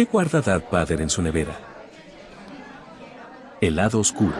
¿Qué guarda Darth Vader en su nevera? El lado oscuro.